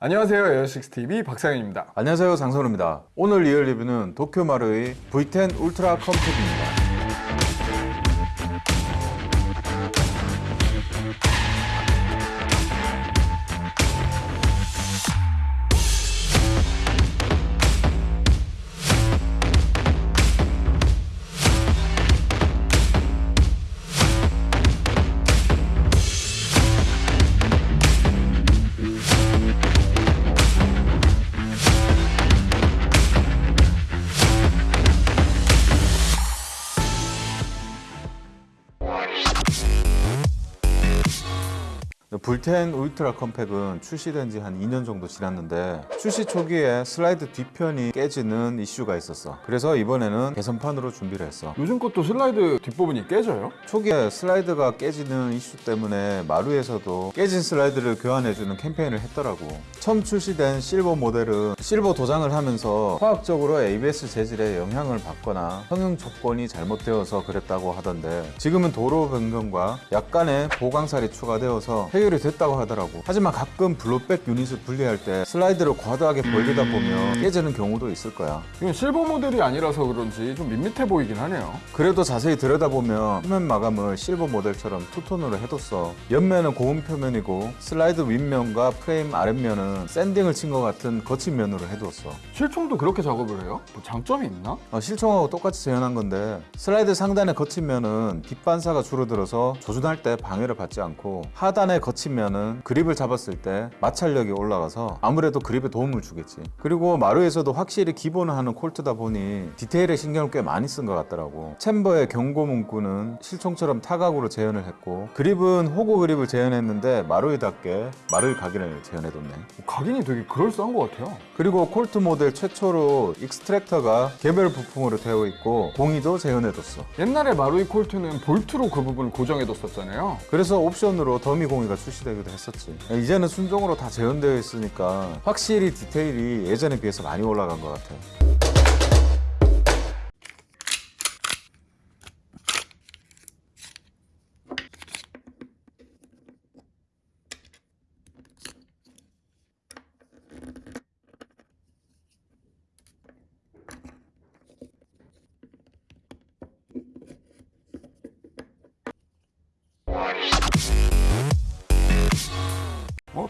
안녕하세요 에어식스TV 박상현입니다. 안녕하세요 장선우입니다. 오늘 리얼 리뷰는 도쿄마루의 V10 울트라 컴팩입니다 V10 Ultra Compact은 출시된 지 한 2년 정도 지났는데 출시 초기에 슬라이드 뒤편이 깨지는 이슈가 있었어. 그래서 이번에는 개선판으로 준비를 했어. 요즘 것도 슬라이드 뒷부분이 깨져요? 초기에 슬라이드가 깨지는 이슈 때문에 마루이에서도 깨진 슬라이드를 교환해주는 캠페인을 했더라고. 처음 출시된 실버 모델은 실버 도장을 하면서 화학적으로 ABS 재질에 영향을 받거나 성형 조건이 잘못되어서 그랬다고 하던데 지금은 도료 변경과 약간의 보강살이 추가되어서 해결이 됐다고 하더라고. 하지만 가끔 blowback 유닛을 분리할 때 슬라이드를 과도하게 벌리다 보면 깨지는 경우도 있을 거야. 이건 실버 모델이 아니라서 그런지 좀 밋밋해 보이긴 하네요. 그래도 자세히 들여다보면 표면 마감을 실버 모델처럼 two-tone으로 해뒀어. 옆면은 고운 표면이고 슬라이드 윗면과 프레임 아랫면은 sanding을 친 것 같은 거친 면으로 해두었어. 실총도 그렇게 작업을 해요? 뭐 장점이 있나? 어, 실총하고 똑같이 재현한 건데 슬라이드 상단의 거친 면은 빛 반사가 줄어들어서 조준할 때 방해를 받지 않고 하단의 거친 면은 그립을 잡았을 때 마찰력이 올라가서 아무래도 그립에 도움을 주겠지. 그리고 마루이에서도 확실히 기본을 하는 콜트다 보니 디테일에 신경을 꽤 많이 쓴 것 같더라고. 챔버의 경고 문구는 실총처럼 타각으로 재현을 했고 그립은 Hogue 그립을 재현했는데 마루이답게 마루이 각인을 재현해뒀네. 뭐 각인이 되게 그럴싸한 것 같아요. 그리고 콜트 모델 최초로 extractor가 개별 부품으로 되어 있고 공이도 재현해뒀어. 옛날에 마루이 콜트는 볼트로 그 부분을 고정해뒀었잖아요. 그래서 옵션으로 더미 공이가 출시 되기도 했었지 이제는 순정으로 다 재현되어 있으니까 확실히 디테일이 예전에 비해서 많이 올라간 것 같아 어?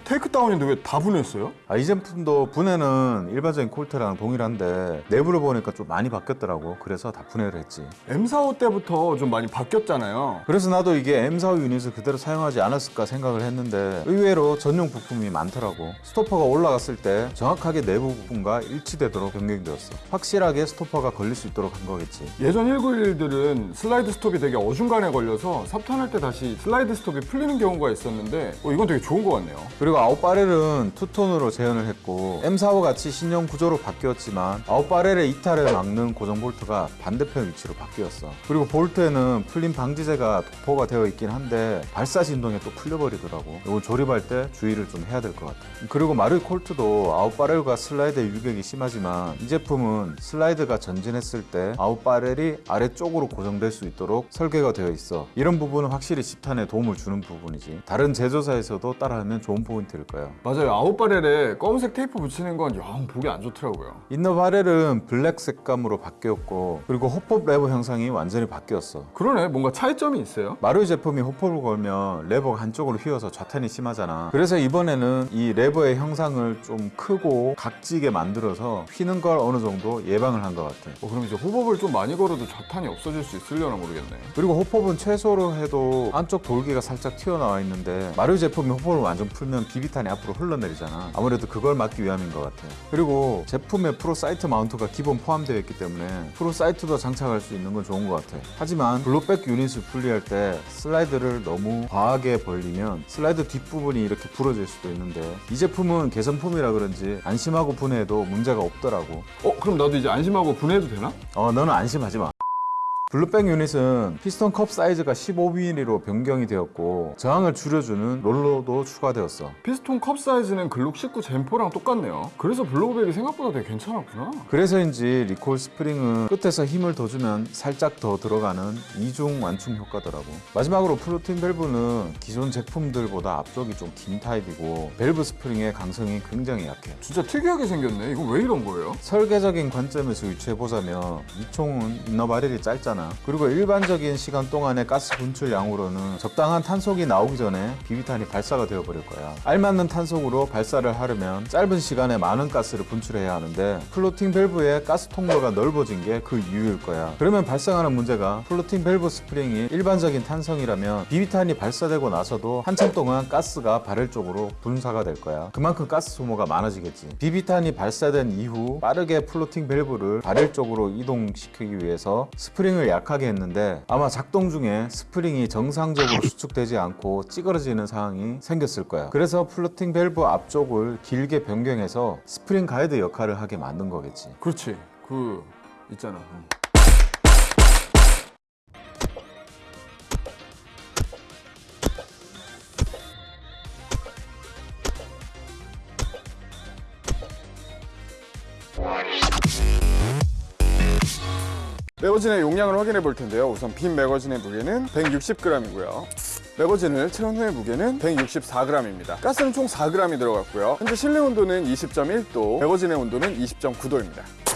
takedown인데 왜 다 분해했어요? 아, 이 제품도 분해는 일반적인 콜트랑 동일한데 내부를 보니까 좀 많이 바뀌었더라고. 그래서 다 분해를 했지. M45 때부터 좀 많이 바뀌었잖아요. 그래서 나도 이게 M45 유닛을 그대로 사용하지 않았을까 생각을 했는데 의외로 전용 부품이 많더라고. stopper가 올라갔을 때 정확하게 내부 부품과 일치되도록 변경되었어. 확실하게 stopper가 걸릴 수 있도록 한 거겠지. 예전 1911들은 슬라이드 stop이 되게 어중간에 걸려서 삽탄할 때 다시 슬라이드 stop이 풀리는 경우가 있었는데 어, 이건 되게 좋은 것 같네요. 그리고 out barrel은 two-tone으로 재현을 했고 M45 같이 신형 구조로 바뀌었지만 out barrel의 이탈을 막는 고정 볼트가 반대편 위치로 바뀌었어. 그리고 볼트에는 풀림 방지제가 도포가 되어 있긴 한데 발사 진동에 또 풀려버리더라고. 이거 조립할 때 주의를 좀 해야 될 것 같아. 그리고 마루이 콜트도 out barrel과 슬라이드의 유격이 심하지만 이 제품은 슬라이드가 전진했을 때 out barrel이 아래쪽으로 고정될 수 있도록 설계가 되어 있어. 이런 부분은 확실히 집탄에 도움을 주는 부분이지. 다른 제조사에서도 따라하면 좋은 포인트 일 거야 맞아요. out barrel에 검은색 테이프 붙이는 건 영 보기 안 좋더라고요. inner barrel은 블랙 색감으로 바뀌었고 그리고 hop-up 레버 형상이 완전히 바뀌었어. 그러네. 뭔가 차이점이 있어요? 마루이 제품이 hop-up을 걸면 레버가 한쪽으로 휘어서 좌탄이 심하잖아. 그래서 이번에는 이 레버의 형상을 좀 크고 각지게 만들어서 휘는 걸 어느 정도 예방을 한 것 같아 어, 그럼 이제 hop-up을 좀 많이 걸어도 좌탄이 없어질 수 있으려나 모르겠네. 그리고 hop-up은 최소로 해도 안쪽 돌기가 살짝 튀어나와 있는데 마루이 제품이 hop-up을 완전 풀면 비 비탄이 앞으로 흘러내리잖아. 아무래도 그걸 막기 위함인 것 같아 그리고 제품에 pro sight mount가 기본 포함되어 있기 때문에 pro sight도 장착할 수 있는 건 좋은 것 같아 하지만 blowback 유닛을 분리할 때 슬라이드를 너무 과하게 벌리면 슬라이드 뒷부분이 이렇게 부러질 수도 있는데 이 제품은 개선품이라 그런지 안심하고 분해해도 문제가 없더라고. 어 그럼 나도 이제 안심하고 분해해도 되나? 어 너는 안심하지 마 blowback 유닛은 피스톤 컵 사이즈가 15mm로 변경이 되었고 저항을 줄여주는 롤러도 추가되었어. 피스톤 컵 사이즈는 글록 19 Gen4랑 똑같네요. 그래서 blowback이 생각보다 되게 괜찮았구나. 그래서인지 recoil 스프링은 끝에서 힘을 더 주면 살짝 더 들어가는 이중 완충 효과더라고. 마지막으로 floating 밸브는 기존 제품들보다 앞쪽이 좀 긴 타입이고 밸브 스프링의 강성이 굉장히 약해. 진짜 특이하게 생겼네. 이거 왜 이런 거예요? 설계적인 관점에서 유추해보자면 이 총은 inner barrel이 짧잖아 그리고 일반적인 시간 동안의 가스 분출 양으로는 적당한 탄속이 나오기 전에 비비탄이 발사가 되어버릴 거야. 알맞는 탄속으로 발사를 하려면 짧은 시간에 많은 가스를 분출해야 하는데 floating 밸브의 가스 통로가 넓어진 게 그 이유일 거야. 그러면 발생하는 문제가 floating 밸브 스프링이 일반적인 탄성이라면 비비탄이 발사되고 나서도 한참 동안 가스가 바렐 쪽으로 분사가 될 거야. 그만큼 가스 소모가 많아지겠지. 비비탄이 발사된 이후 빠르게 floating 밸브를 바렐 쪽으로 이동시키기 위해서 스프링을 약하게 했는데 아마 작동 중에 스프링이 정상적으로 수축되지 않고 찌그러지는 상황이 생겼을 거야 그래서 floating 밸브 앞쪽을 길게 변경해서 스프링 가이드 역할을 하게 만든 거겠지 그렇지. 그 있잖아. 응. 매거진의 용량을 확인해 볼 텐데요. 우선 빈 매거진의 무게는 160g이고요. 매거진을 채운 후의 무게는 164g입니다. 가스는 총 4g이 들어갔고요. 현재 실내 온도는 20.1도, 매거진의 온도는 20.9도입니다.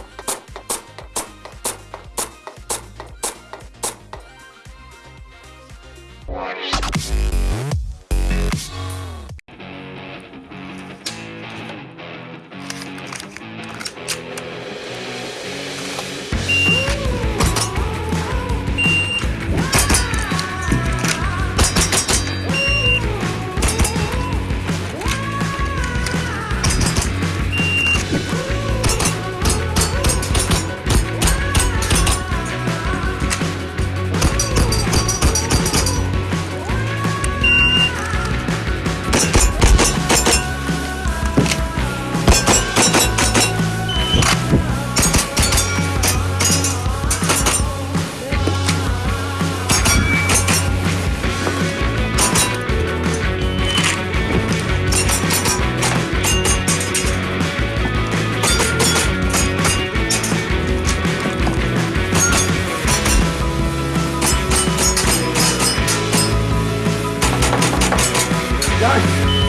you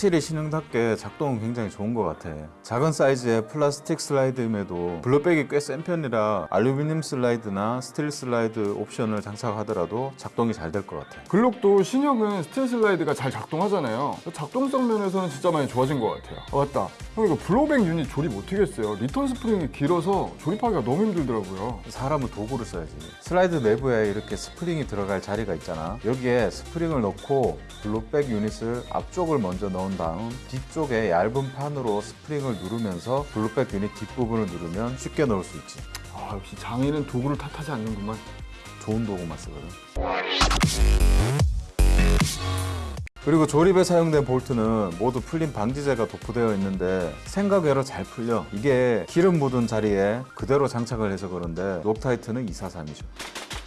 확실히 신형답게 작동은 굉장히 좋은 것 같아 작은 사이즈의 플라스틱 슬라이드임에도 blowback이 꽤 센 편이라 알루미늄 슬라이드나 스틸 슬라이드 옵션을 장착하더라도 작동이 잘 될 것 같아 글록도 신형은 스틸 슬라이드가 잘 작동하잖아요. 작동성 면에서는 진짜 많이 좋아진 것 같아요. 아, 맞다. 형 이거 blowback 유닛 조립 어떻게 했어요? 리턴 스프링이 길어서 조립하기가 너무 힘들더라고요. 사람은 도구를 써야지 슬라이드 내부에 이렇게 스프링이 들어갈 자리가 있잖아 여기에 스프링을 넣고 blowback 유닛을 앞쪽을 먼저 넣은 다음 뒤쪽에 얇은 판으로 스프링을 누르면서 blowback 유닛 뒷부분을 누르면 쉽게 넣을 수 있지. 아 역시 장인은 도구를 탓하지 않는구만. 좋은 도구만 쓰거든. 그리고 조립에 사용된 볼트는 모두 풀림 방지제가 도포되어 있는데 생각외로 잘 풀려. 이게 기름 묻은 자리에 그대로 장착을 해서 그런데 록타이트는 243이죠. 아,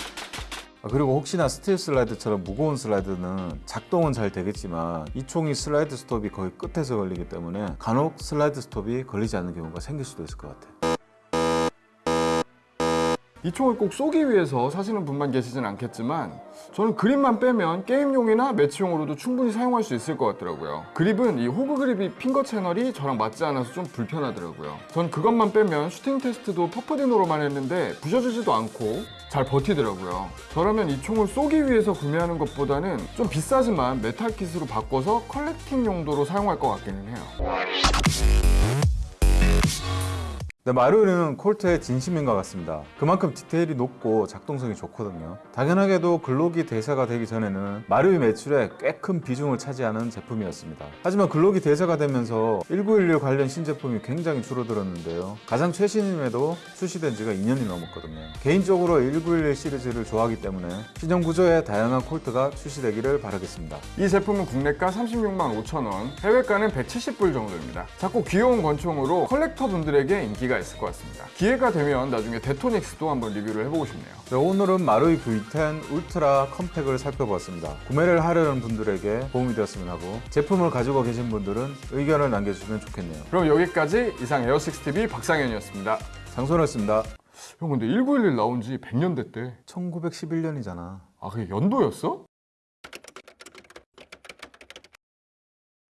그리고 혹시나 스틸 슬라이드처럼 무거운 슬라이드는 작동은 잘 되겠지만 이 총이 슬라이드 스톱이 거의 끝에서 걸리기 때문에 간혹 슬라이드 스톱이 걸리지 않는 경우가 생길 수도 있을 것 같아 이 총을 꼭 쏘기 위해서 사시는 분만 계시진 않겠지만 저는 그립만 빼면 게임용이나 매치용으로도 충분히 사용할 수 있을 것 같더라고요. 그립은 이 호그 그립이 finger 채널이 저랑 맞지 않아서 좀 불편하더라고요. 전 그것만 빼면 슈팅 테스트도 퍼프디노로만 했는데 부셔지지도 않고 잘 버티더라고요. 저라면 이 총을 쏘기 위해서 구매하는 것보다는 좀 비싸지만 메탈 kit으로 바꿔서 collecting 용도로 사용할 것 같기는 해요 근데 마루이는 콜트에 진심인 것 같습니다. 그만큼 디테일이 높고 작동성이 좋거든요. 당연하게도 글록이 대세가 되기 전에는 마루이 매출에 꽤 큰 비중을 차지하는 제품이었습니다. 하지만 글록이 대세가 되면서 1911 관련 신제품이 굉장히 줄어들었는데요. 가장 최신임에도 출시된 지가 2년이 넘었거든요. 개인적으로 1911 시리즈를 좋아하기 때문에 신형 구조의 다양한 콜트가 출시되기를 바라겠습니다. 이 제품은 국내가 36만 5천 원, 해외가는 170불 정도입니다. 작고 귀여운 권총으로 collector 분들에게 인기가 있을 것 같습니다. 기회가 되면 나중에 데토닉스도 한번 리뷰를 해보고 싶네요. 네, 오늘은 마루이 V10 울트라 컴팩을 살펴보았습니다. 구매를 하려는 분들에게 도움이 되었으면 하고 제품을 가지고 계신 분들은 의견을 남겨주시면 좋겠네요. 그럼 여기까지 이상 에어식스TV 박상현이었습니다. 장소였습니다. 형 근데 1911 나온 지 100년 됐대. 1911년이잖아. 아 그게 연도였어?